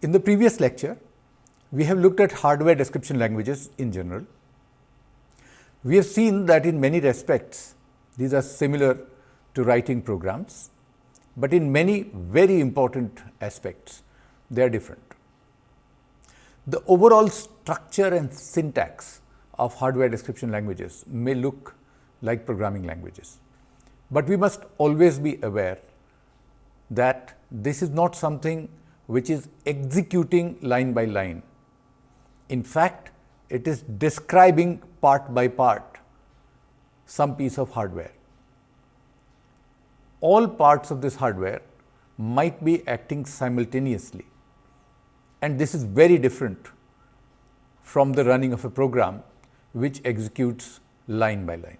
In the previous lecture, we have looked at hardware description languages in general. We have seen that in many respects, these are similar to writing programs, but in many very important aspects, they are different. The overall structure and syntax of hardware description languages may look like programming languages, but we must always be aware that this is not something which is executing line by line. In fact, it is describing part by part some piece of hardware. All parts of this hardware might be acting simultaneously and this is very different from the running of a program which executes line by line.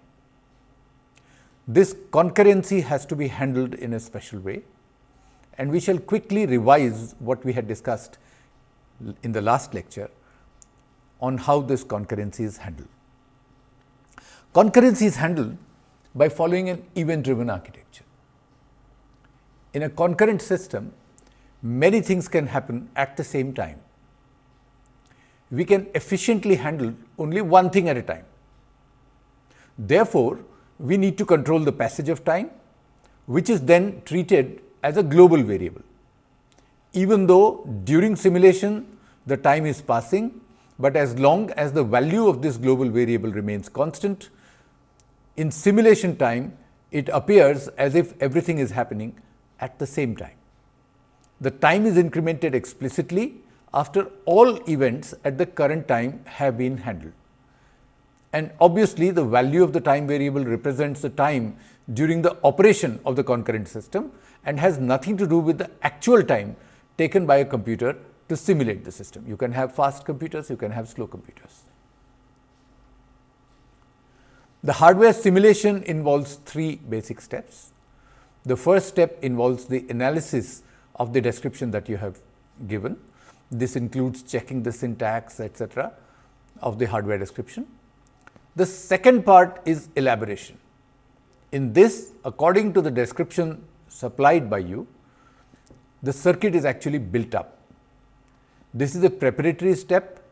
This concurrency has to be handled in a special way and we shall quickly revise what we had discussed in the last lecture on how this concurrency is handled. Concurrency is handled by following an event driven architecture. In a concurrent system, many things can happen at the same time. We can efficiently handle only one thing at a time. Therefore, we need to control the passage of time, which is then treated as a global variable. Even though during simulation the time is passing, but as long as the value of this global variable remains constant, in simulation time it appears as if everything is happening at the same time. The time is incremented explicitly after all events at the current time have been handled. And obviously, the value of the time variable represents the time during the operation of the concurrent system and has nothing to do with the actual time taken by a computer to simulate the system. You can have fast computers, you can have slow computers. The hardware simulation involves three basic steps. The first step involves the analysis of the description that you have given. This includes checking the syntax etc., of the hardware description. The second part is elaboration. In this, according to the description supplied by you, the circuit is actually built up. This is a preparatory step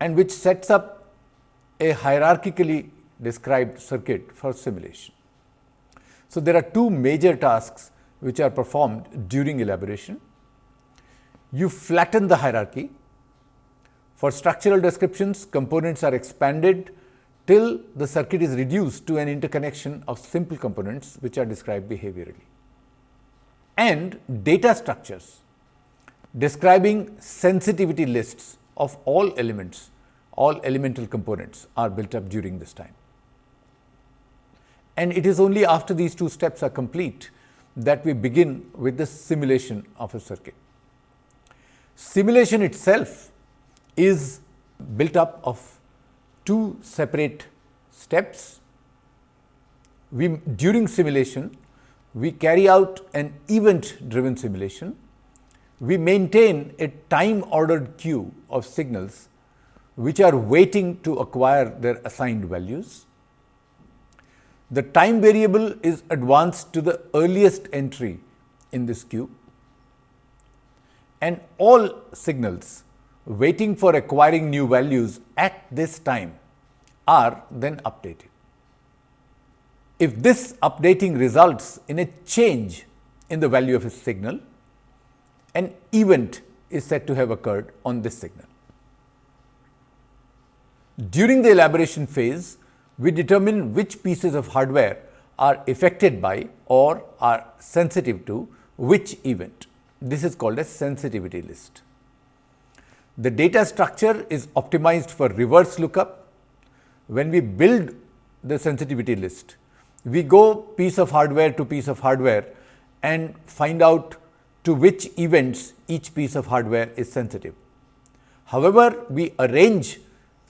and which sets up a hierarchically described circuit for simulation. So, there are two major tasks which are performed during elaboration. You flatten the hierarchy. For structural descriptions, components are expanded till the circuit is reduced to an interconnection of simple components which are described behaviorally. And data structures describing sensitivity lists of all elements, all elemental components are built up during this time. And it is only after these two steps are complete that we begin with the simulation of a circuit. Simulation itself is built up of two separate steps. We, during simulation, we carry out an event driven simulation. We maintain a time ordered queue of signals which are waiting to acquire their assigned values the time variable is advanced to the earliest entry in this queue and all signals waiting for acquiring new values at this time are then updated. If this updating results in a change in the value of a signal, an event is said to have occurred on this signal. During the elaboration phase, we determine which pieces of hardware are affected by or are sensitive to which event. This is called a sensitivity list. The data structure is optimized for reverse lookup. When we build the sensitivity list, we go piece of hardware to piece of hardware and find out to which events each piece of hardware is sensitive. However, we arrange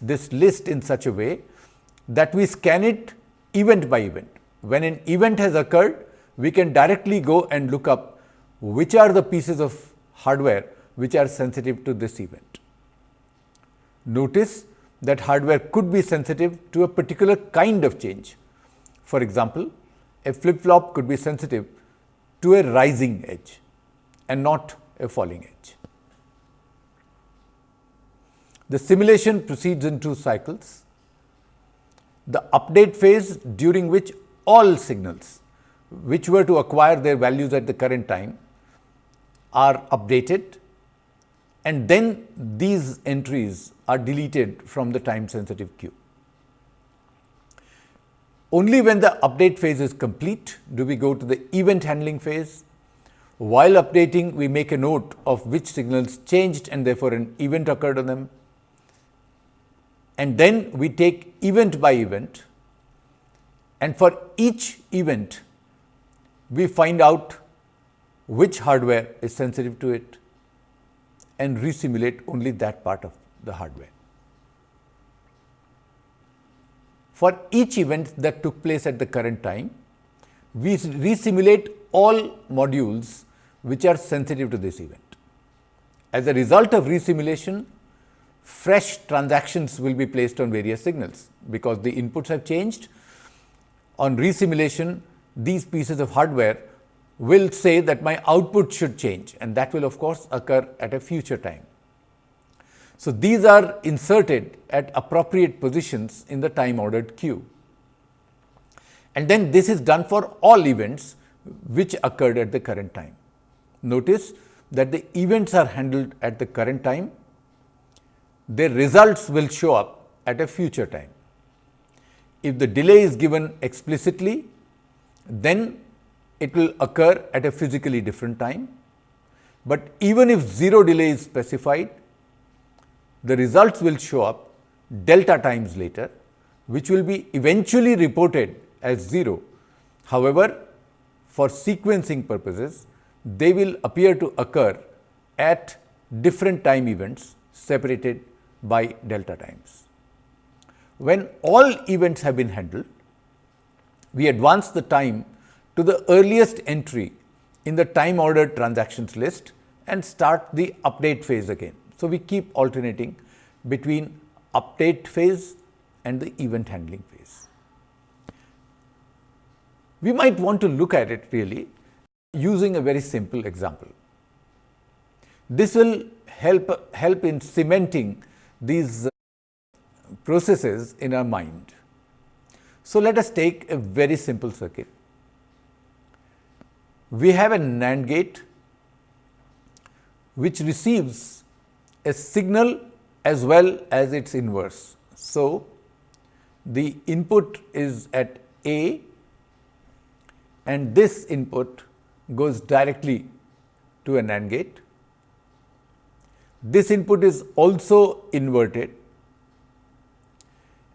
this list in such a way that we scan it event by event. When an event has occurred, we can directly go and look up which are the pieces of hardware which are sensitive to this event. Notice that hardware could be sensitive to a particular kind of change. For example, a flip flop could be sensitive to a rising edge and not a falling edge. The simulation proceeds in two cycles. The update phase during which all signals which were to acquire their values at the current time are updated and then these entries are deleted from the time sensitive queue. Only when the update phase is complete do we go to the event handling phase. While updating, we make a note of which signals changed and therefore an event occurred on them. And then we take event by event and for each event, we find out which hardware is sensitive to it and resimulate only that part of the hardware. For each event that took place at the current time, we resimulate all modules which are sensitive to this event. As a result of resimulation, fresh transactions will be placed on various signals, because the inputs have changed. On resimulation, these pieces of hardware will say that my output should change and that will of course occur at a future time. So, these are inserted at appropriate positions in the time ordered queue. And then this is done for all events which occurred at the current time. Notice that the events are handled at the current time, their results will show up at a future time. If the delay is given explicitly, then it will occur at a physically different time. But even if 0 delay is specified, the results will show up delta times later, which will be eventually reported as 0. However, for sequencing purposes, they will appear to occur at different time events separated by delta times. When all events have been handled, we advance the time to the earliest entry in the time ordered transactions list and start the update phase again. So, we keep alternating between update phase and the event handling phase. We might want to look at it really using a very simple example. This will help, help in cementing these uh, processes in our mind. So, let us take a very simple circuit. We have a NAND gate which receives a signal as well as its inverse. So, the input is at A and this input goes directly to a NAND gate. This input is also inverted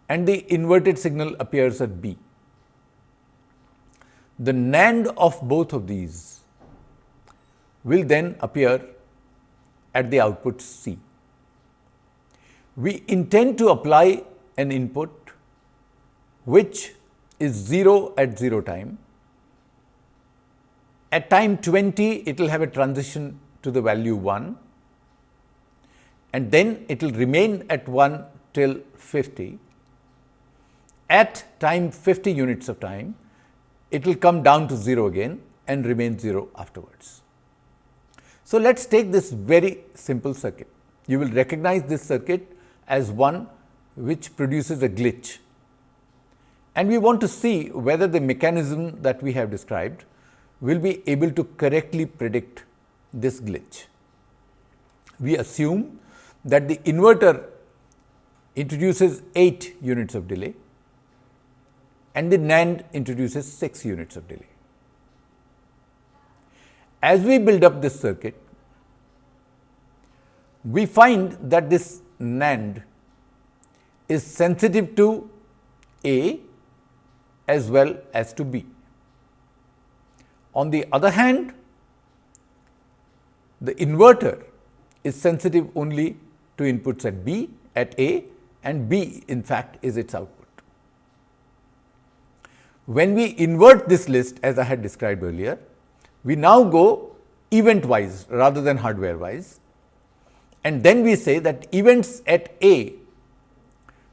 and the inverted signal appears at B. The NAND of both of these will then appear at the output C. We intend to apply an input which is 0 at 0 time. At time 20, it will have a transition to the value 1 and then it will remain at 1 till 50 at time 50 units of time, it will come down to 0 again and remain 0 afterwards. So, let us take this very simple circuit. You will recognize this circuit as one which produces a glitch. And we want to see whether the mechanism that we have described will be able to correctly predict this glitch. We assume that the inverter introduces 8 units of delay and the NAND introduces 6 units of delay. As we build up this circuit, we find that this NAND is sensitive to A as well as to B. On the other hand, the inverter is sensitive only to inputs at B at A and B in fact is its output. When we invert this list as I had described earlier, we now go event wise rather than hardware wise and then we say that events at A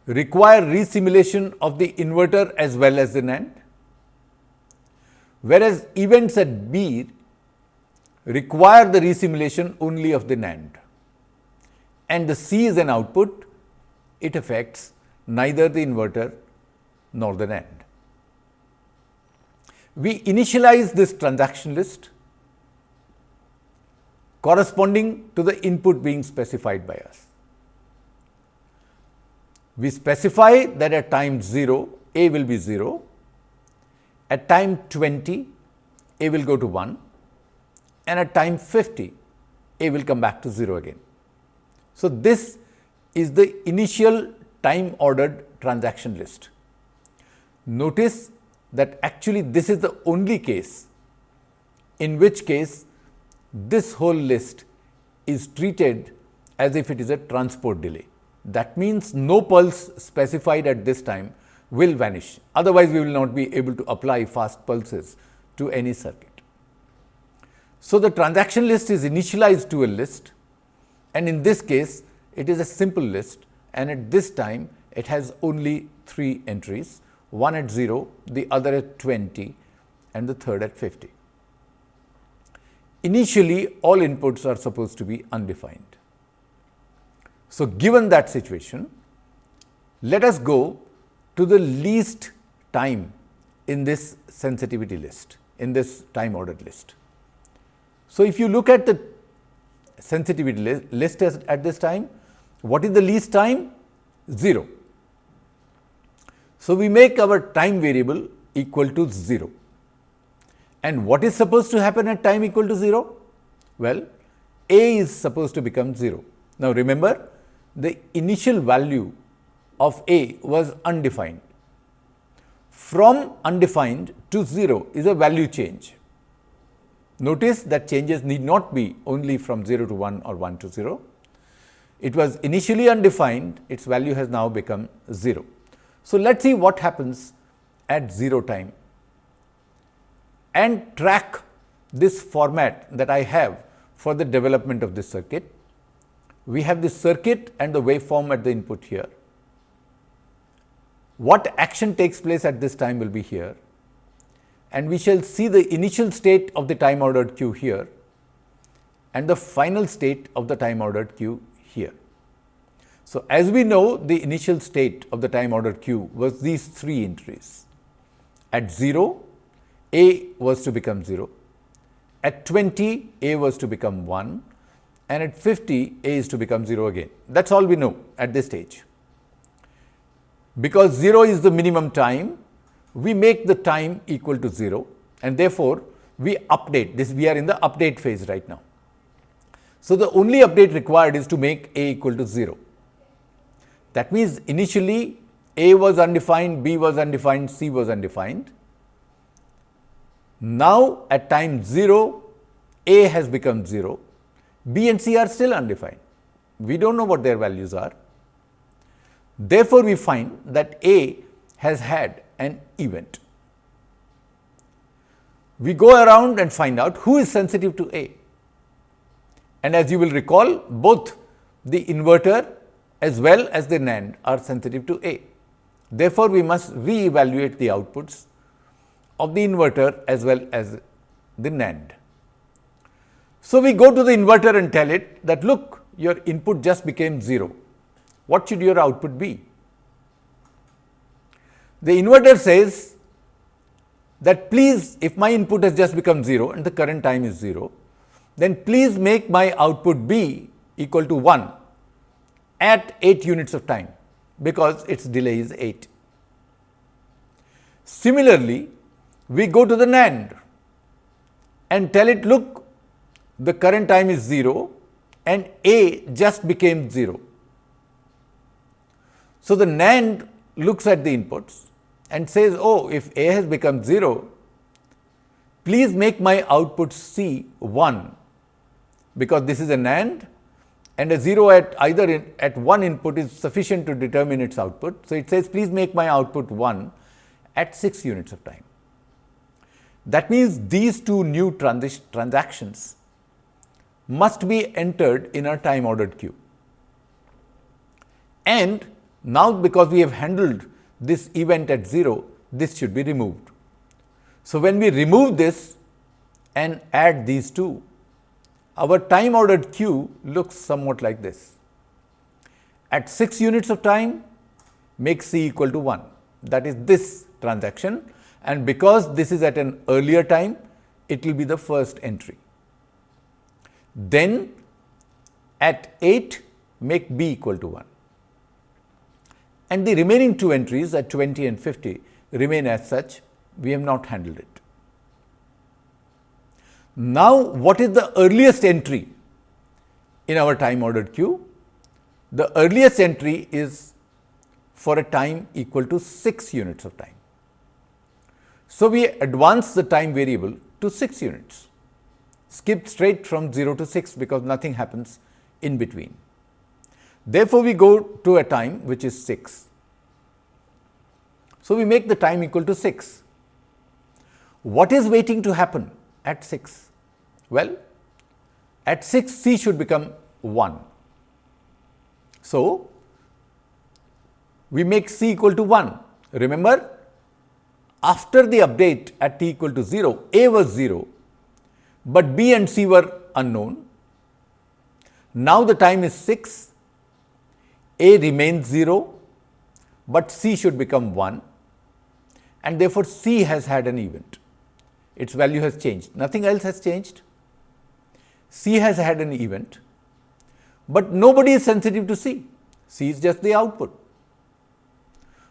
require resimulation of the inverter as well as the NAND, whereas events at B require the resimulation only of the NAND and the C is an output it affects neither the inverter nor the NAND. We initialize this transaction list corresponding to the input being specified by us. We specify that at time 0, A will be 0, at time 20, A will go to 1 and at time 50, A will come back to 0 again. So, this is the initial time ordered transaction list. Notice that actually this is the only case in which case this whole list is treated as if it is a transport delay. That means no pulse specified at this time will vanish. Otherwise, we will not be able to apply fast pulses to any circuit. So, the transaction list is initialized to a list and in this case it is a simple list and at this time it has only three entries, one at 0, the other at 20 and the third at 50. Initially all inputs are supposed to be undefined. So, given that situation, let us go to the least time in this sensitivity list, in this time ordered list. So, if you look at the sensitivity list at this time, what is the least time? 0. So, we make our time variable equal to 0. And what is supposed to happen at time equal to 0? Well, A is supposed to become 0. Now, remember the initial value of A was undefined. From undefined to 0 is a value change. Notice that changes need not be only from 0 to 1 or 1 to 0. It was initially undefined, its value has now become 0. So, let us see what happens at 0 time and track this format that I have for the development of this circuit. We have the circuit and the waveform at the input here. What action takes place at this time will be here and we shall see the initial state of the time ordered queue here and the final state of the time ordered queue here. So, as we know the initial state of the time ordered queue was these three entries. At 0, A was to become 0, at 20, A was to become 1 and at 50, A is to become 0 again. That is all we know at this stage. Because 0 is the minimum time, we make the time equal to 0 and therefore, we update this we are in the update phase right now. So, the only update required is to make a equal to 0. That means, initially a was undefined, b was undefined, c was undefined. Now, at time 0 a has become 0, b and c are still undefined. We do not know what their values are. Therefore, we find that a has had an event. We go around and find out who is sensitive to A. And as you will recall, both the inverter as well as the NAND are sensitive to A. Therefore, we must re-evaluate the outputs of the inverter as well as the NAND. So, we go to the inverter and tell it that look your input just became 0. What should your output be? The inverter says that please if my input has just become 0 and the current time is 0, then please make my output B equal to 1 at 8 units of time because its delay is 8. Similarly, we go to the NAND and tell it look the current time is 0 and A just became 0. So, the NAND looks at the inputs and says, oh, if A has become 0, please make my output C 1, because this is a NAND and a 0 at either in, at one input is sufficient to determine its output. So, it says please make my output 1 at 6 units of time. That means, these two new transactions must be entered in a time ordered queue. And now, because we have handled this event at 0, this should be removed. So, when we remove this and add these two, our time ordered queue looks somewhat like this. at 6 units of time make C equal to 1 that is this transaction and because this is at an earlier time it will be the first entry. Then at 8 make B equal to 1 and the remaining two entries at 20 and 50 remain as such we have not handled it. Now, what is the earliest entry in our time ordered queue? The earliest entry is for a time equal to 6 units of time. So, we advance the time variable to 6 units, skip straight from 0 to 6 because nothing happens in between. Therefore, we go to a time which is 6. So, we make the time equal to 6. What is waiting to happen at 6? Well, at 6 C should become 1. So, we make C equal to 1. Remember, after the update at t equal to 0, A was 0, but B and C were unknown. Now, the time is 6, A remains 0, but C should become 1 and therefore, C has had an event. Its value has changed, nothing else has changed. C has had an event, but nobody is sensitive to C. C is just the output.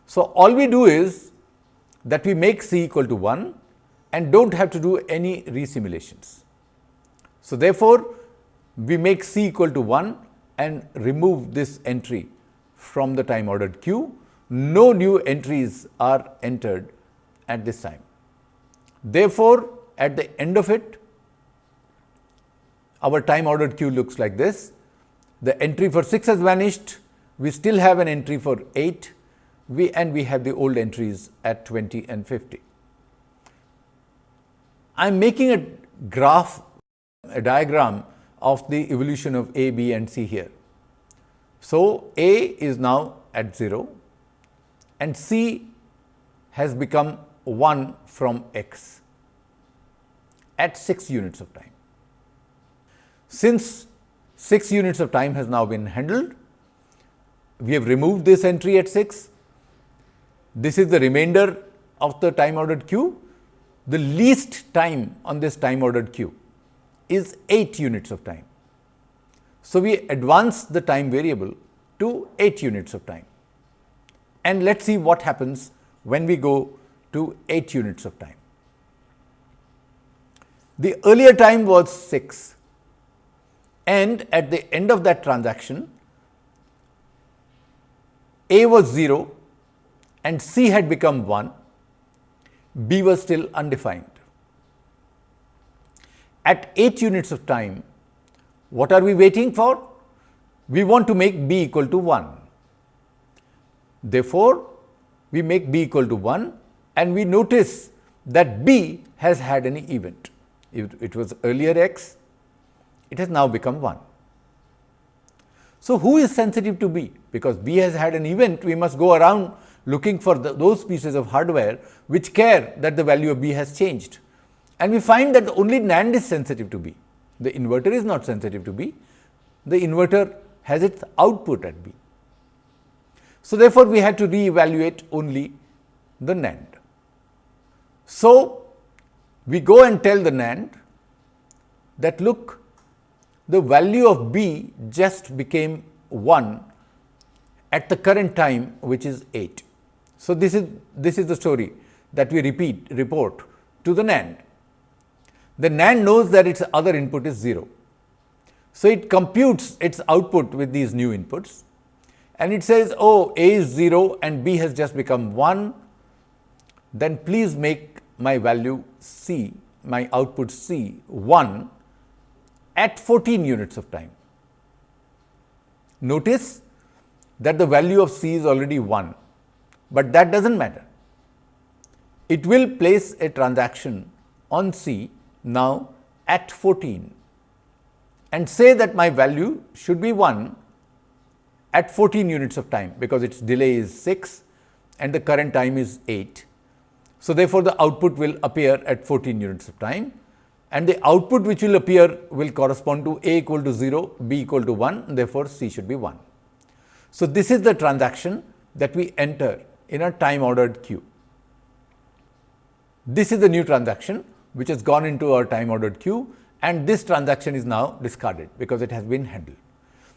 So, all we do is that we make C equal to 1 and do not have to do any resimulations. So, therefore, we make C equal to 1 and remove this entry from the time ordered queue. No new entries are entered at this time. Therefore, at the end of it, our time ordered queue looks like this. The entry for 6 has vanished, we still have an entry for 8 we and we have the old entries at 20 and 50. I am making a graph, a diagram of the evolution of A, B and C here. So, A is now at 0 and C has become 1 from x at 6 units of time. Since 6 units of time has now been handled, we have removed this entry at 6. This is the remainder of the time ordered queue. The least time on this time ordered queue is 8 units of time. So, we advance the time variable to 8 units of time. And let us see what happens when we go to 8 units of time. The earlier time was 6 and at the end of that transaction A was 0 and C had become 1, B was still undefined. At 8 units of time, what are we waiting for? We want to make B equal to 1. Therefore, we make B equal to 1 and we notice that B has had an event. It, it was earlier x, it has now become 1. So, who is sensitive to B? Because B has had an event, we must go around looking for the, those pieces of hardware which care that the value of B has changed. And we find that only NAND is sensitive to B. The inverter is not sensitive to B. The inverter has its output at B. So, therefore, we had to re-evaluate only the NAND. So, we go and tell the NAND that look the value of b just became 1 at the current time which is 8. So, this is this is the story that we repeat report to the NAND. The NAND knows that its other input is 0. So, it computes its output with these new inputs and it says, oh, A is 0 and B has just become 1, then please make my value C, my output C 1 at 14 units of time. Notice that the value of C is already 1, but that does not matter. It will place a transaction on C now at 14 and say that my value should be 1 at 14 units of time, because its delay is 6 and the current time is 8. So, therefore, the output will appear at 14 units of time and the output which will appear will correspond to A equal to 0, B equal to 1, therefore, C should be 1. So, this is the transaction that we enter in a time ordered queue. This is the new transaction which has gone into our time ordered queue and this transaction is now discarded because it has been handled.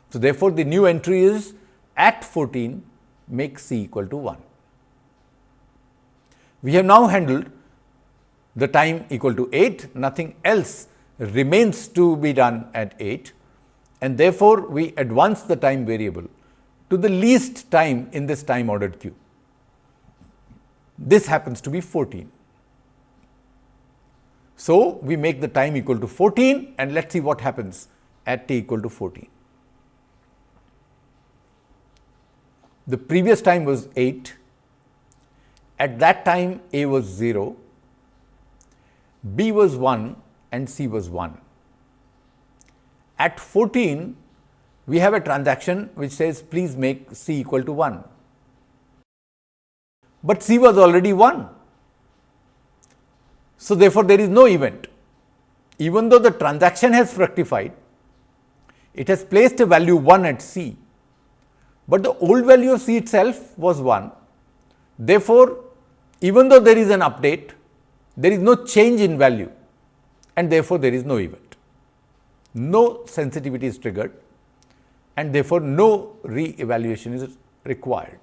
So, therefore, the new entry is at 14 make C equal to 1. We have now handled the time equal to 8, nothing else remains to be done at 8 and therefore, we advance the time variable to the least time in this time ordered queue. This happens to be 14. So, we make the time equal to 14 and let us see what happens at t equal to 14. The previous time was 8, at that time A was 0, B was 1 and C was 1. At 14, we have a transaction which says please make C equal to 1, but C was already 1. So, therefore, there is no event. Even though the transaction has fructified, it has placed a value 1 at C, but the old value of C itself was 1. Therefore, even though there is an update, there is no change in value and therefore, there is no event. No sensitivity is triggered and therefore, no re-evaluation is required.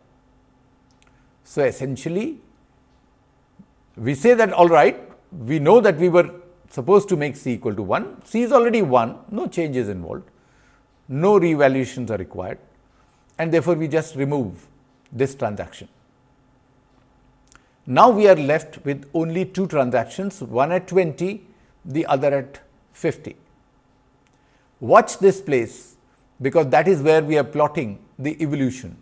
So, essentially we say that all right, we know that we were supposed to make C equal to 1, C is already 1, no changes involved, no re-evaluations are required and therefore, we just remove this transaction. Now, we are left with only two transactions, one at 20, the other at 50. Watch this place, because that is where we are plotting the evolution.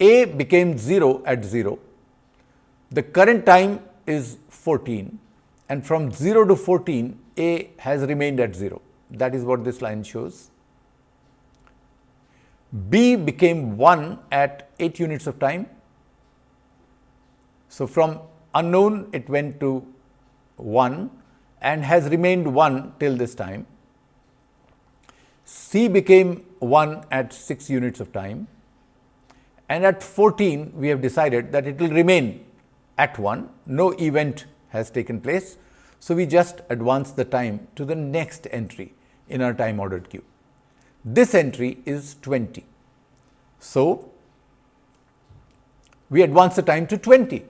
A became 0 at 0, the current time is 14 and from 0 to 14 A has remained at 0. That is what this line shows. B became 1 at 8 units of time. So, from unknown it went to 1 and has remained 1 till this time. C became 1 at 6 units of time and at 14 we have decided that it will remain at 1, no event has taken place. So, we just advance the time to the next entry in our time ordered queue. This entry is 20. So, we advance the time to 20.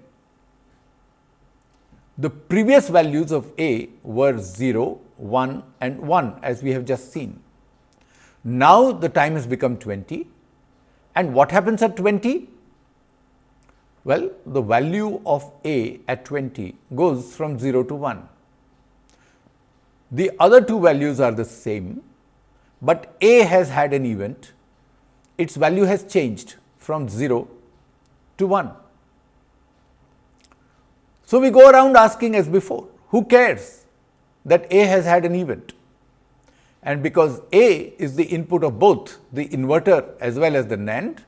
The previous values of A were 0, 1 and 1 as we have just seen. Now, the time has become 20 and what happens at 20? Well, the value of A at 20 goes from 0 to 1. The other two values are the same, but A has had an event, its value has changed from 0 to 1. So, we go around asking as before, who cares that A has had an event? And because A is the input of both the inverter as well as the NAND,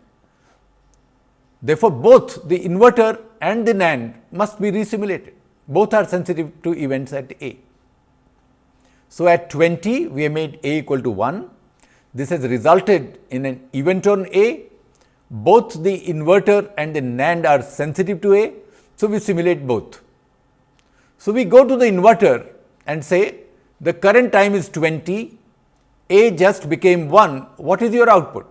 therefore, both the inverter and the NAND must be resimulated. Both are sensitive to events at A. So, at 20 we have made A equal to 1. This has resulted in an event on A. Both the inverter and the NAND are sensitive to A. So, we simulate both. So, we go to the inverter and say the current time is 20, A just became 1, what is your output?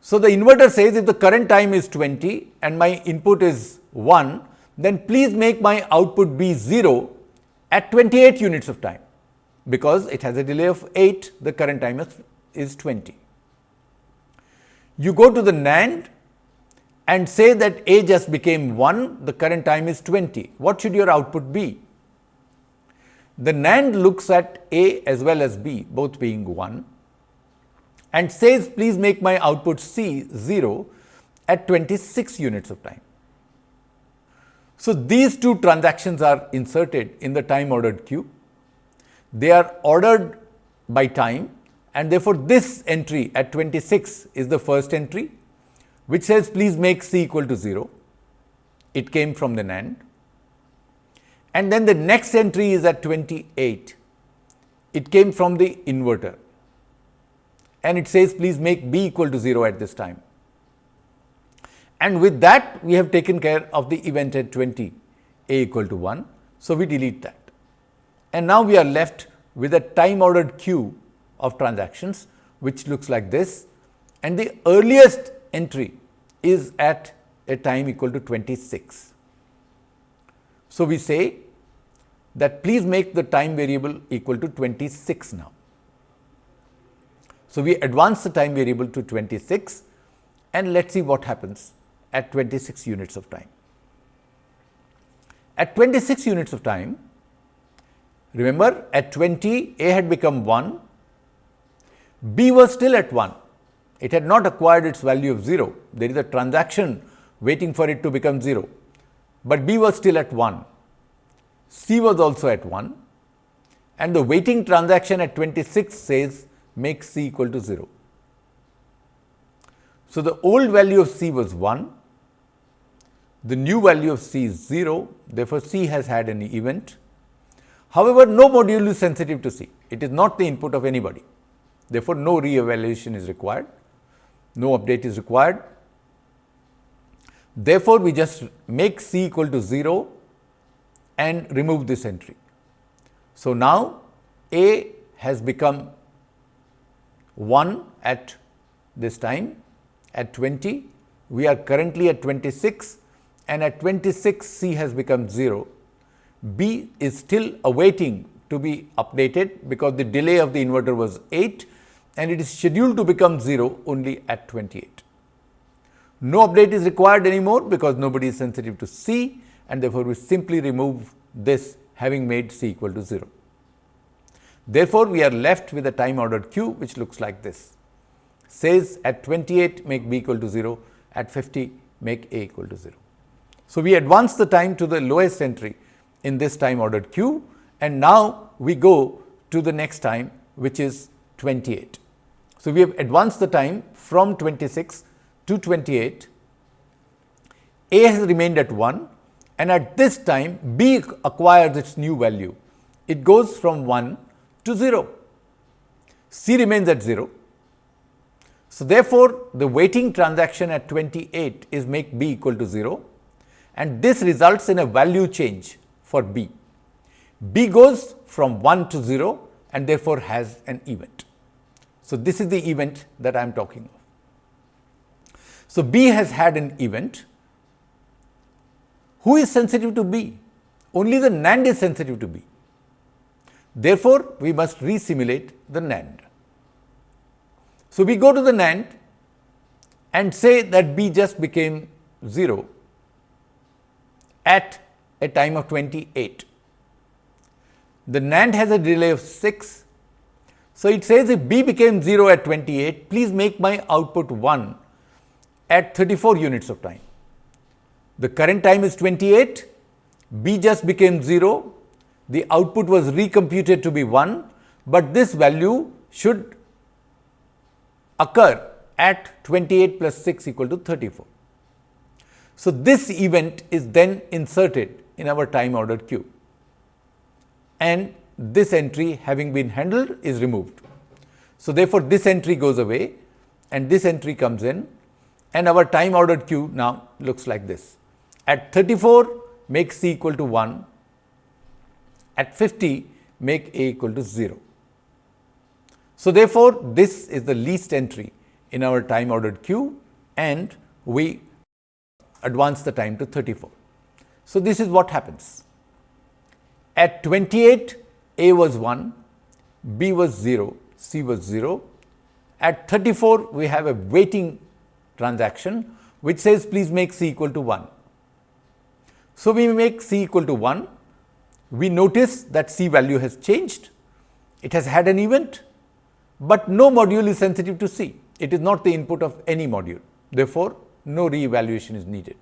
So, the inverter says if the current time is 20 and my input is 1, then please make my output be 0 at 28 units of time, because it has a delay of 8, the current time is, is 20. You go to the NAND and say that A just became 1, the current time is 20. What should your output be? The NAND looks at A as well as B, both being 1 and says please make my output C 0 at 26 units of time. So, these two transactions are inserted in the time ordered queue. They are ordered by time and therefore, this entry at 26 is the first entry which says please make C equal to 0. It came from the NAND. And then the next entry is at 28. It came from the inverter. and it says please make b equal to 0 at this time. And with that we have taken care of the event at 20 a equal to 1. So, we delete that and now we are left with a time ordered queue of transactions which looks like this and the earliest entry is at a time equal to 26. So, we say that please make the time variable equal to 26 now. So, we advance the time variable to 26 and let us see what happens at 26 units of time. At 26 units of time, remember at 20 A had become 1, B was still at 1, it had not acquired its value of 0, there is a transaction waiting for it to become 0, but B was still at 1. C was also at 1 and the waiting transaction at 26 says make C equal to 0. So, the old value of C was 1, the new value of C is 0, therefore, C has had an event. However, no module is sensitive to C, it is not the input of anybody, therefore, no re-evaluation is required, no update is required. Therefore, we just make C equal to 0 and remove this entry. So, now A has become 1 at this time at 20, we are currently at 26 and at 26 C has become 0. B is still awaiting to be updated because the delay of the inverter was 8 and it is scheduled to become 0 only at 28. No update is required anymore because nobody is sensitive to C and therefore, we simply remove this having made C equal to 0. Therefore, we are left with a time ordered queue which looks like this says at 28 make B equal to 0, at 50 make A equal to 0. So, we advance the time to the lowest entry in this time ordered queue and now we go to the next time which is 28. So, we have advanced the time from 26 to 28, A has remained at 1 and at this time B acquires its new value. It goes from 1 to 0. C remains at 0. So, therefore, the waiting transaction at 28 is make B equal to 0 and this results in a value change for B. B goes from 1 to 0 and therefore, has an event. So, this is the event that I am talking of. So, B has had an event who is sensitive to B? Only the NAND is sensitive to B. Therefore, we must resimulate the NAND. So, we go to the NAND and say that B just became 0 at a time of 28. The NAND has a delay of 6. So, it says if B became 0 at 28, please make my output 1 at 34 units of time. The current time is 28, B just became 0, the output was recomputed to be 1, but this value should occur at 28 plus 6 equal to 34. So, this event is then inserted in our time ordered queue and this entry having been handled is removed. So, therefore, this entry goes away and this entry comes in and our time ordered queue now looks like this. At 34 make C equal to 1, at 50 make A equal to 0. So, therefore, this is the least entry in our time ordered queue and we advance the time to 34. So, this is what happens. At 28 A was 1, B was 0, C was 0. At 34 we have a waiting transaction which says please make C equal to 1. So, we make C equal to 1, we notice that C value has changed, it has had an event, but no module is sensitive to C, it is not the input of any module. Therefore, no re-evaluation is needed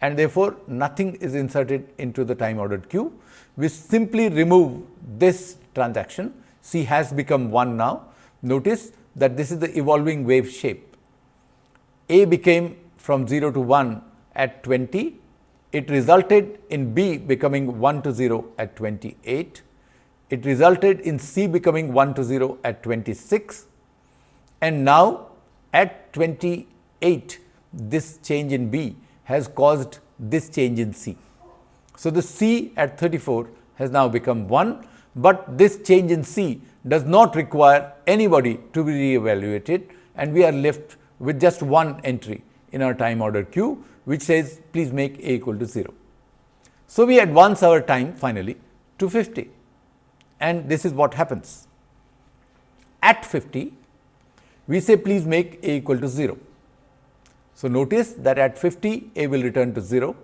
and therefore, nothing is inserted into the time ordered queue. We simply remove this transaction, C has become 1 now. Notice that this is the evolving wave shape. A became from 0 to 1 at 20 it resulted in B becoming 1 to 0 at 28. It resulted in C becoming 1 to 0 at 26 and now at 28 this change in B has caused this change in C. So, the C at 34 has now become 1, but this change in C does not require anybody to be re-evaluated and we are left with just one entry in our time order queue which says please make a equal to 0. So, we advance our time finally to 50 and this is what happens. At 50, we say please make a equal to 0. So, notice that at 50 a will return to 0.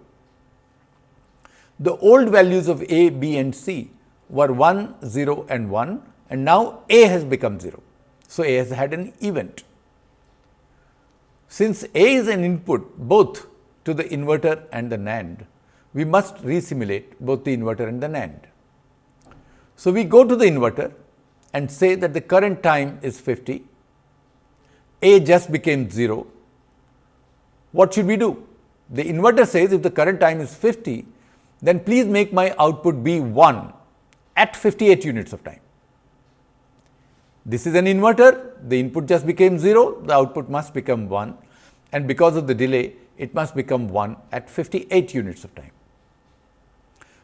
The old values of a, b and c were 1, 0 and 1 and now a has become 0. So, a has had an event. Since a is an input both to the inverter and the NAND, we must resimulate both the inverter and the NAND. So, we go to the inverter and say that the current time is 50, A just became 0. What should we do? The inverter says if the current time is 50, then please make my output be 1 at 58 units of time. This is an inverter, the input just became 0, the output must become 1 and because of the delay, it must become 1 at 58 units of time.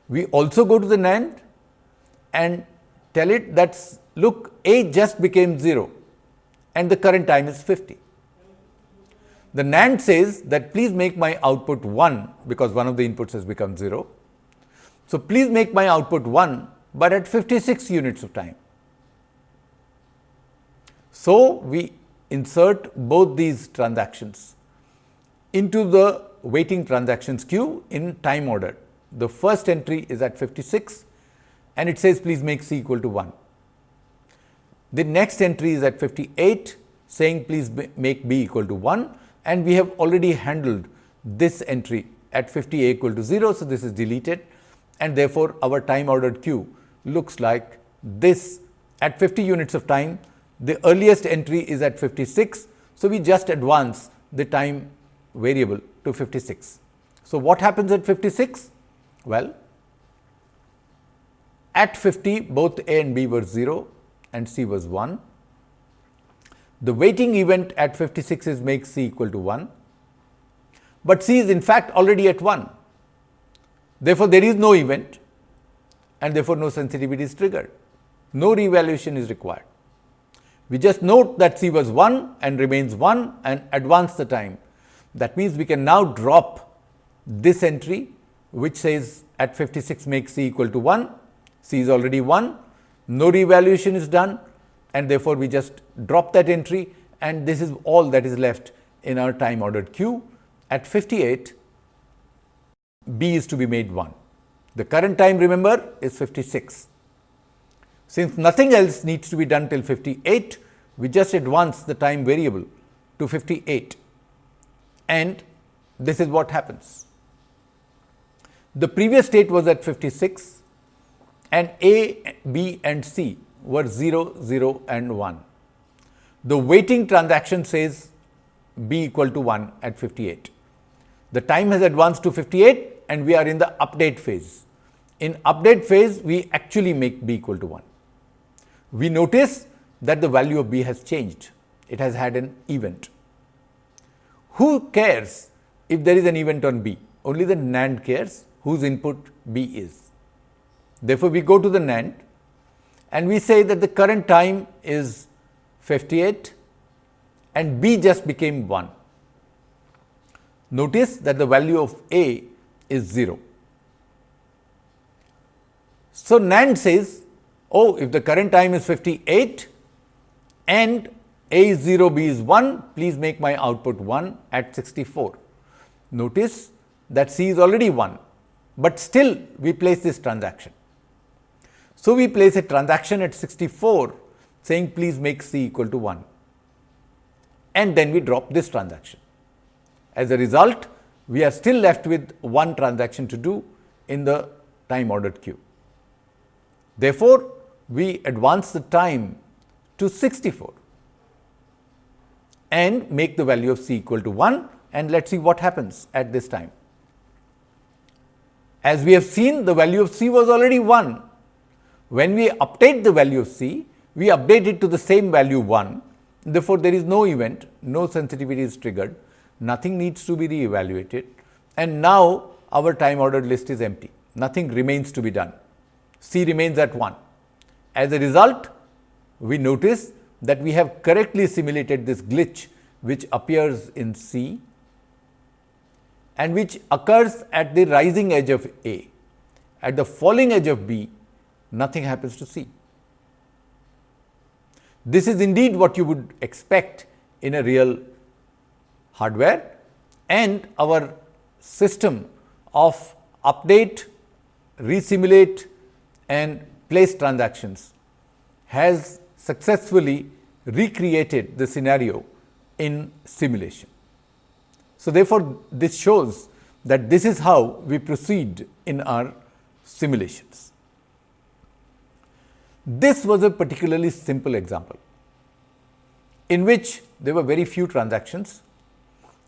We also go to the NAND and tell it that look A just became 0 and the current time is 50. The NAND says that please make my output 1 because one of the inputs has become 0. So, please make my output 1, but at 56 units of time. So, we insert both these transactions into the waiting transactions queue in time order. The first entry is at 56 and it says please make c equal to 1. The next entry is at 58 saying please make b equal to 1 and we have already handled this entry at 50 a equal to 0. So, this is deleted and therefore, our time ordered queue looks like this at 50 units of time the earliest entry is at 56. So, we just advance the time variable to 56. So, what happens at 56? Well, at 50 both A and B were 0 and C was 1. The waiting event at 56 is make C equal to 1, but C is in fact already at 1. Therefore, there is no event and therefore, no sensitivity is triggered. No reevaluation is required. We just note that C was 1 and remains 1 and advance the time. That means, we can now drop this entry which says at 56 make C equal to 1 C is already 1, no revaluation is done and therefore, we just drop that entry and this is all that is left in our time ordered queue. At 58, B is to be made 1. The current time remember is 56. Since nothing else needs to be done till 58, we just advance the time variable to 58 and this is what happens. The previous state was at 56 and A, B and C were 0, 0 and 1. The waiting transaction says B equal to 1 at 58. The time has advanced to 58 and we are in the update phase. In update phase, we actually make B equal to 1. We notice that the value of B has changed. It has had an event. Who cares if there is an event on B? Only the NAND cares whose input B is. Therefore, we go to the NAND and we say that the current time is 58 and B just became 1. Notice that the value of A is 0. So, NAND says, oh, if the current time is 58 and A is 0, B is 1, please make my output 1 at 64. Notice that C is already 1, but still we place this transaction. So, we place a transaction at 64 saying please make C equal to 1 and then we drop this transaction. As a result, we are still left with one transaction to do in the time ordered queue. Therefore, we advance the time to 64 and make the value of C equal to 1 and let us see what happens at this time. As we have seen the value of C was already 1 when we update the value of c, we update it to the same value 1, Therefore, there is no event, no sensitivity is triggered, nothing needs to be re-evaluated and now our time ordered list is empty, nothing remains to be done. C remains at 1. As a result, we notice that we have correctly simulated this glitch which appears in C and which occurs at the rising edge of A. At the falling edge of B, nothing happens to C. This is indeed what you would expect in a real hardware and our system of update, resimulate and place transactions has successfully recreated the scenario in simulation. So, therefore, this shows that this is how we proceed in our simulations. This was a particularly simple example in which there were very few transactions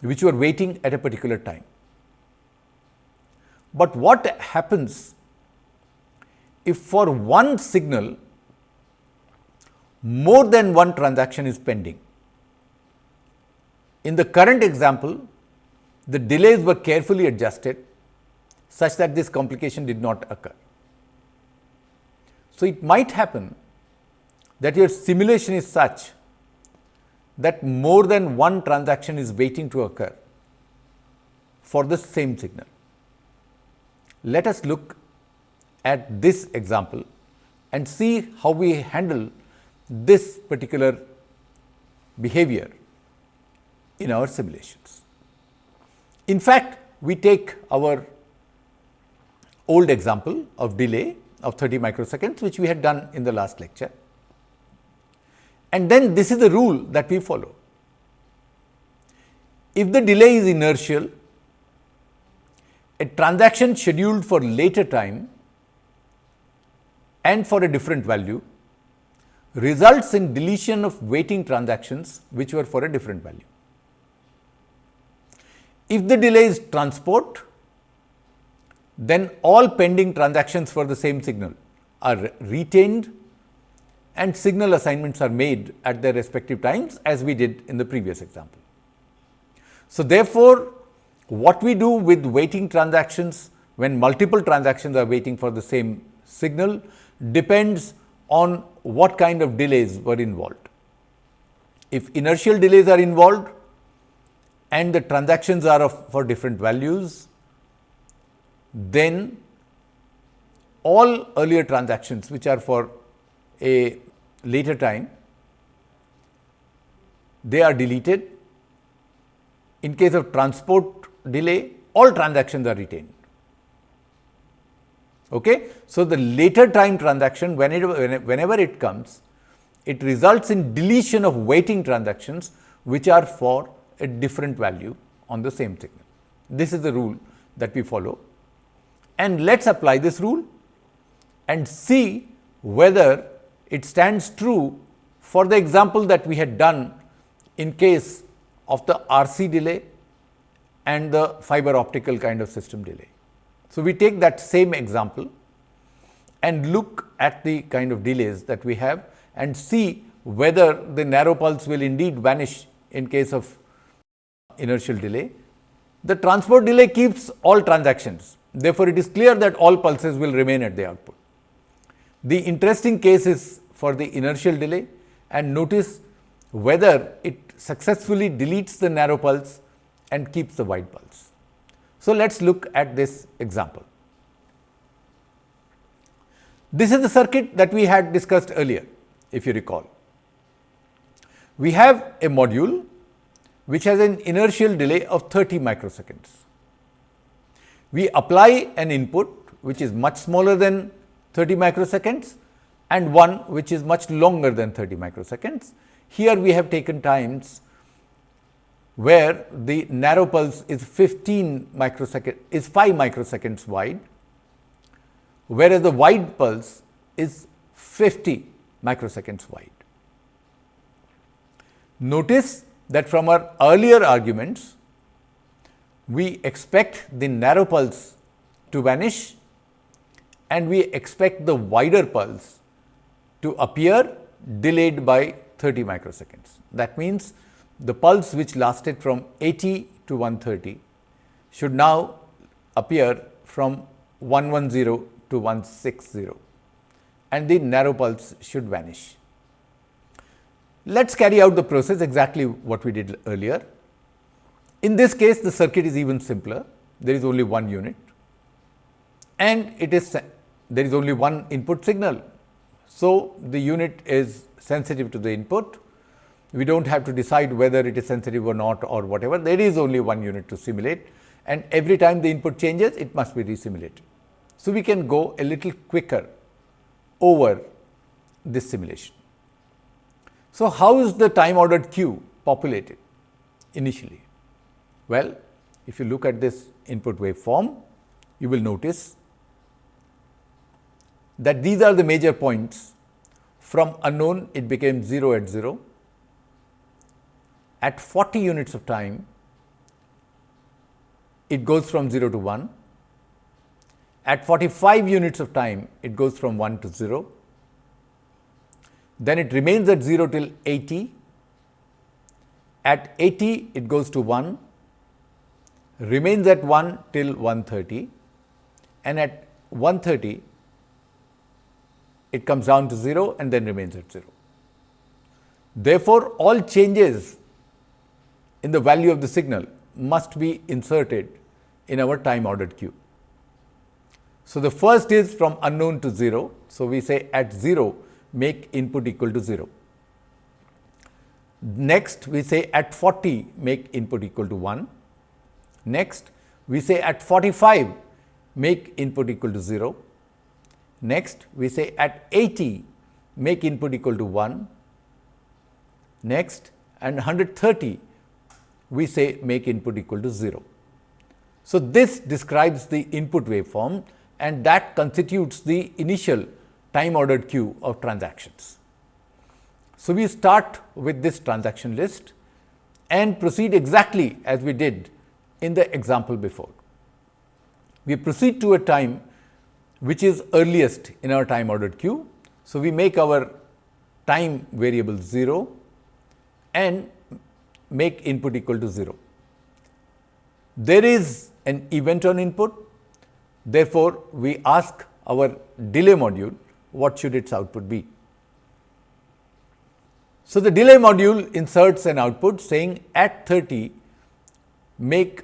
which you are waiting at a particular time. But what happens if for one signal more than one transaction is pending? In the current example, the delays were carefully adjusted such that this complication did not occur. So, it might happen that your simulation is such that more than one transaction is waiting to occur for the same signal. Let us look at this example and see how we handle this particular behavior in our simulations. In fact, we take our old example of delay of 30 microseconds, which we had done in the last lecture. And then this is the rule that we follow. If the delay is inertial, a transaction scheduled for later time and for a different value results in deletion of waiting transactions which were for a different value. If the delay is transport, then all pending transactions for the same signal are retained and signal assignments are made at their respective times as we did in the previous example. So, therefore, what we do with waiting transactions when multiple transactions are waiting for the same signal depends on what kind of delays were involved. If inertial delays are involved and the transactions are of for different values, then all earlier transactions which are for a later time, they are deleted. In case of transport delay, all transactions are retained. Okay? So, the later time transaction whenever, whenever it comes, it results in deletion of waiting transactions which are for a different value on the same signal. This is the rule that we follow and let us apply this rule and see whether it stands true for the example that we had done in case of the RC delay and the fiber optical kind of system delay. So, we take that same example and look at the kind of delays that we have and see whether the narrow pulse will indeed vanish in case of inertial delay. The transport delay keeps all transactions Therefore, it is clear that all pulses will remain at the output. The interesting case is for the inertial delay and notice whether it successfully deletes the narrow pulse and keeps the wide pulse. So, let us look at this example. This is the circuit that we had discussed earlier, if you recall. We have a module which has an inertial delay of 30 microseconds we apply an input which is much smaller than 30 microseconds and one which is much longer than 30 microseconds. Here we have taken times where the narrow pulse is 15 microsecond is 5 microseconds wide, whereas the wide pulse is 50 microseconds wide. Notice that from our earlier arguments, we expect the narrow pulse to vanish and we expect the wider pulse to appear delayed by 30 microseconds. That means, the pulse which lasted from 80 to 130 should now appear from 110 to 160 and the narrow pulse should vanish. Let us carry out the process exactly what we did earlier. In this case, the circuit is even simpler. There is only one unit and it is there is only one input signal. So, the unit is sensitive to the input. We do not have to decide whether it is sensitive or not or whatever. There is only one unit to simulate and every time the input changes, it must be resimulated. So, we can go a little quicker over this simulation. So, how is the time ordered queue populated initially? Well, if you look at this input waveform, you will notice that these are the major points from unknown it became 0 at 0. At 40 units of time, it goes from 0 to 1. At 45 units of time, it goes from 1 to 0. Then it remains at 0 till 80. At 80, it goes to 1, remains at 1 till 130 and at 130, it comes down to 0 and then remains at 0. Therefore, all changes in the value of the signal must be inserted in our time ordered queue. So, the first is from unknown to 0. So, we say at 0 make input equal to 0. Next, we say at 40 make input equal to 1. Next, we say at 45 make input equal to 0. Next, we say at 80 make input equal to 1. Next, and 130 we say make input equal to 0. So, this describes the input waveform and that constitutes the initial time ordered queue of transactions. So, we start with this transaction list and proceed exactly as we did in the example before. We proceed to a time which is earliest in our time ordered queue. So, we make our time variable 0 and make input equal to 0. There is an event on input. Therefore, we ask our delay module what should its output be. So, the delay module inserts an output saying at 30 make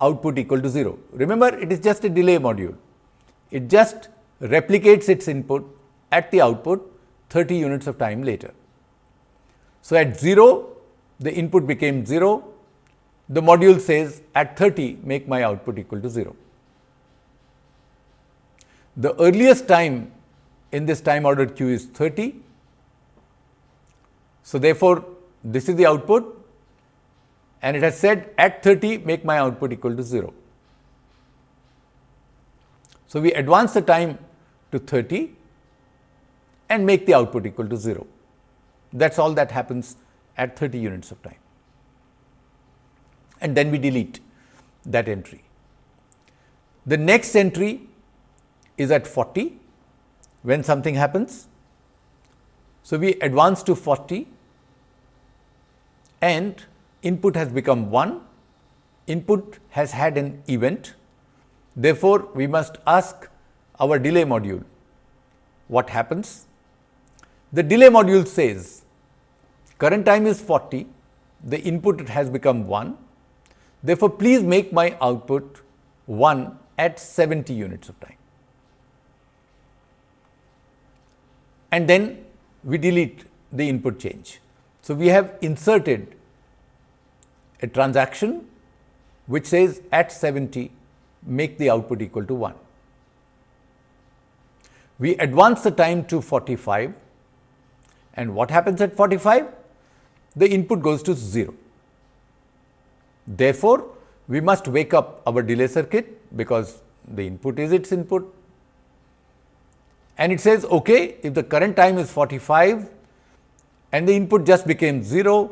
output equal to 0. Remember it is just a delay module. It just replicates its input at the output 30 units of time later. So, at 0 the input became 0, the module says at 30 make my output equal to 0. The earliest time in this time ordered queue is 30. So, therefore, this is the output and it has said at 30 make my output equal to 0. So, we advance the time to 30 and make the output equal to 0. That is all that happens at 30 units of time and then we delete that entry. The next entry is at 40 when something happens. So, we advance to 40 and input has become 1, input has had an event. Therefore, we must ask our delay module what happens. The delay module says current time is 40, the input has become 1 Therefore, please make my output 1 at 70 units of time. And then we delete the input change. So, we have inserted a transaction which says at 70 make the output equal to 1. We advance the time to 45 and what happens at 45? The input goes to 0. Therefore, we must wake up our delay circuit because the input is its input and it says okay if the current time is 45 and the input just became 0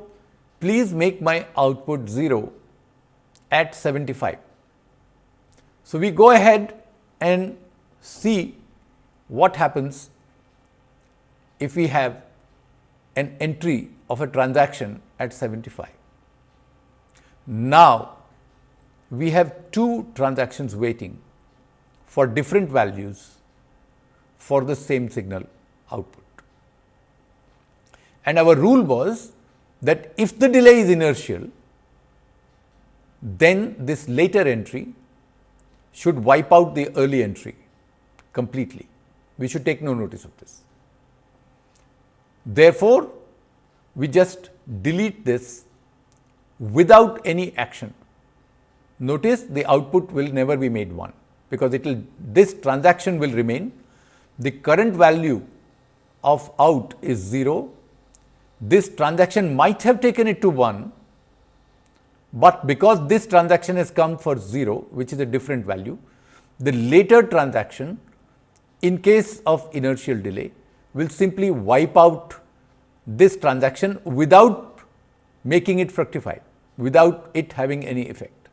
please make my output 0 at 75. So, we go ahead and see what happens if we have an entry of a transaction at 75. Now, we have two transactions waiting for different values for the same signal output. And our rule was that if the delay is inertial, then this later entry should wipe out the early entry completely. We should take no notice of this. Therefore, we just delete this without any action. Notice the output will never be made 1 because it will this transaction will remain. The current value of out is 0. This transaction might have taken it to 1, but because this transaction has come for 0 which is a different value, the later transaction in case of inertial delay will simply wipe out this transaction without making it fructify, without it having any effect.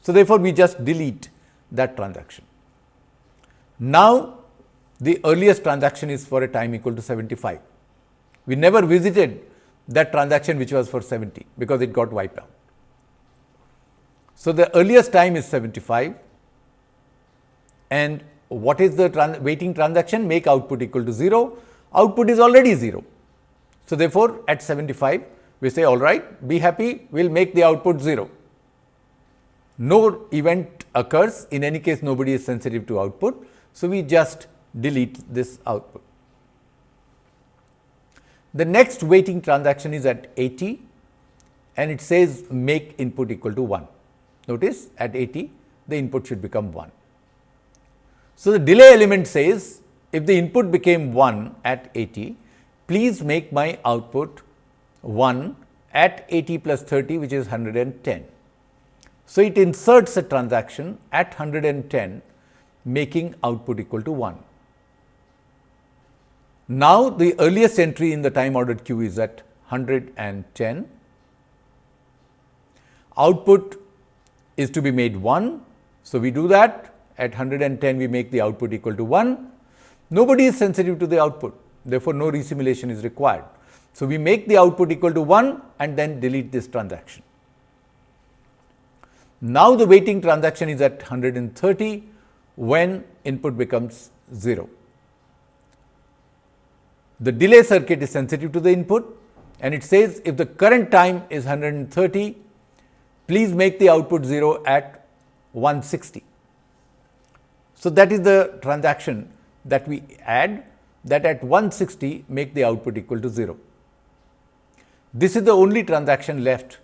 So, therefore, we just delete that transaction. Now, the earliest transaction is for a time equal to 75. We never visited that transaction which was for 70 because it got wiped out. So, the earliest time is 75 and what is the trans waiting transaction make output equal to 0, output is already 0. So, therefore, at 75 we say all right be happy we will make the output 0. No event occurs in any case nobody is sensitive to output. So, we just delete this output. The next waiting transaction is at 80 and it says make input equal to 1. Notice at 80 the input should become 1. So, the delay element says if the input became 1 at 80, please make my output 1 at 80 plus 30 which is 110. So, it inserts a transaction at 110 making output equal to 1. Now, the earliest entry in the time ordered queue is at 110. Output is to be made 1. So, we do that at 110 we make the output equal to 1. Nobody is sensitive to the output therefore, no resimulation is required. So, we make the output equal to 1 and then delete this transaction. Now, the waiting transaction is at 130 when input becomes 0. The delay circuit is sensitive to the input and it says if the current time is 130 please make the output 0 at 160. So, that is the transaction that we add that at 160 make the output equal to 0. This is the only transaction left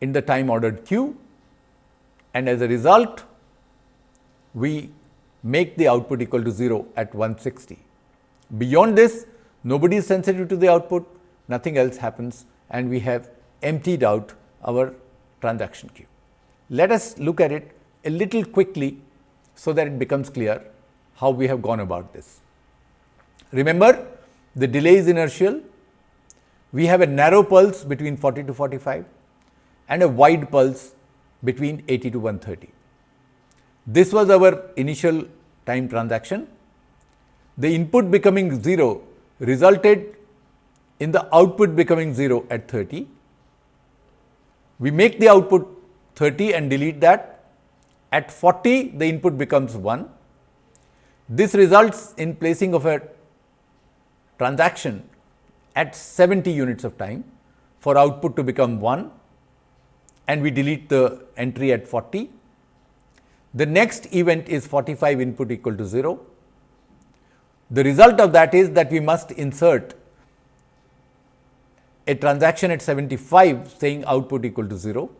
in the time ordered queue and as a result we make the output equal to 0 at 160. Beyond this nobody is sensitive to the output, nothing else happens and we have emptied out our transaction queue. Let us look at it a little quickly, so that it becomes clear how we have gone about this. Remember the delay is inertial, we have a narrow pulse between 40 to 45 and a wide pulse between 80 to 130. This was our initial time transaction. The input becoming 0 resulted in the output becoming 0 at 30 we make the output 30 and delete that. At 40, the input becomes 1. This results in placing of a transaction at 70 units of time for output to become 1 and we delete the entry at 40. The next event is 45 input equal to 0. The result of that is that we must insert a transaction at 75 saying output equal to 0.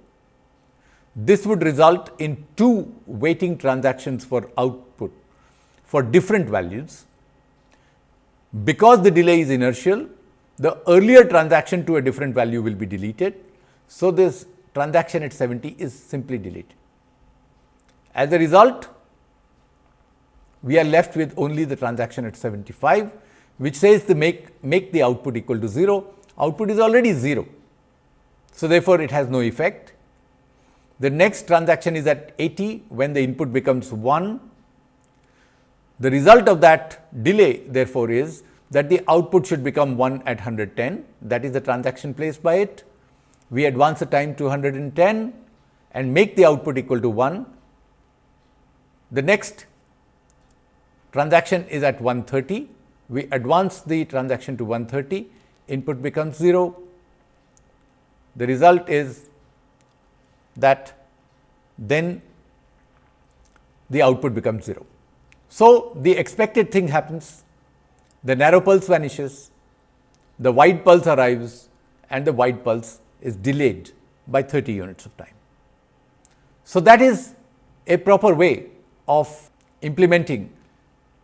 This would result in two waiting transactions for output for different values. Because the delay is inertial, the earlier transaction to a different value will be deleted. So, this transaction at 70 is simply deleted. As a result, we are left with only the transaction at 75, which says the make, make the output equal to 0 output is already 0. So, therefore, it has no effect. The next transaction is at 80 when the input becomes 1. The result of that delay therefore, is that the output should become 1 at 110 that is the transaction placed by it. We advance the time to 110 and make the output equal to 1. The next transaction is at 130, we advance the transaction to 130, input becomes 0. The result is that then the output becomes 0. So, the expected thing happens, the narrow pulse vanishes, the wide pulse arrives and the wide pulse is delayed by 30 units of time. So, that is a proper way of implementing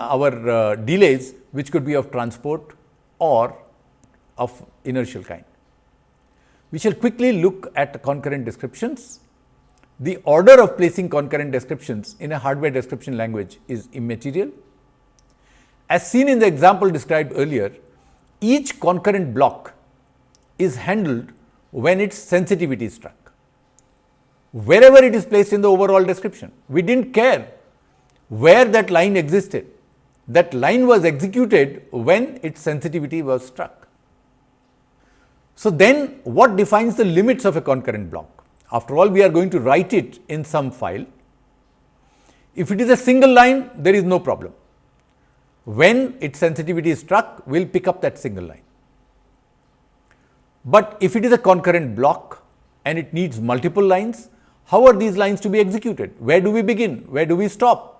our uh, delays which could be of transport or of inertial kind. We shall quickly look at concurrent descriptions. The order of placing concurrent descriptions in a hardware description language is immaterial. As seen in the example described earlier, each concurrent block is handled when its sensitivity is struck. Wherever it is placed in the overall description, we did not care where that line existed. That line was executed when its sensitivity was struck. So, then what defines the limits of a concurrent block? After all, we are going to write it in some file. If it is a single line, there is no problem. When its sensitivity is struck, we will pick up that single line. But if it is a concurrent block and it needs multiple lines, how are these lines to be executed? Where do we begin? Where do we stop?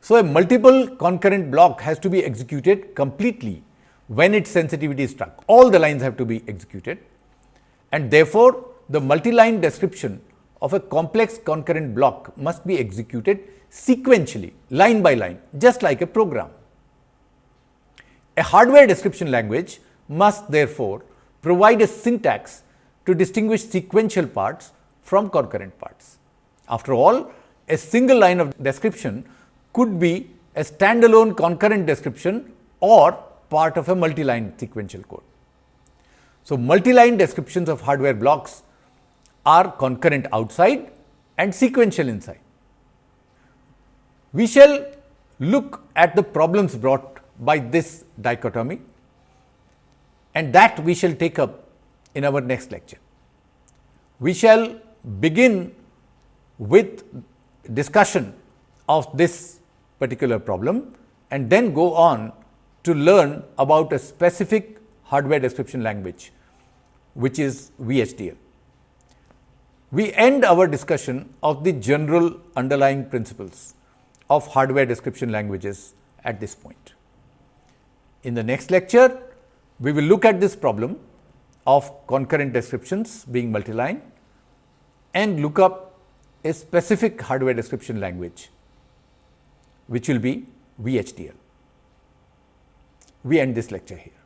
So, a multiple concurrent block has to be executed completely when its sensitivity is struck. All the lines have to be executed and therefore, the multi-line description of a complex concurrent block must be executed sequentially, line by line, just like a program. A hardware description language must therefore provide a syntax to distinguish sequential parts from concurrent parts. After all, a single line of description could be a standalone concurrent description or part of a multi-line sequential code. So, multi-line descriptions of hardware blocks are concurrent outside and sequential inside. We shall look at the problems brought by this dichotomy and that we shall take up in our next lecture. We shall begin with discussion of this particular problem and then go on to learn about a specific hardware description language, which is VHDL. We end our discussion of the general underlying principles of hardware description languages at this point. In the next lecture, we will look at this problem of concurrent descriptions being multi-line and look up a specific hardware description language which will be VHDL. We end this lecture here.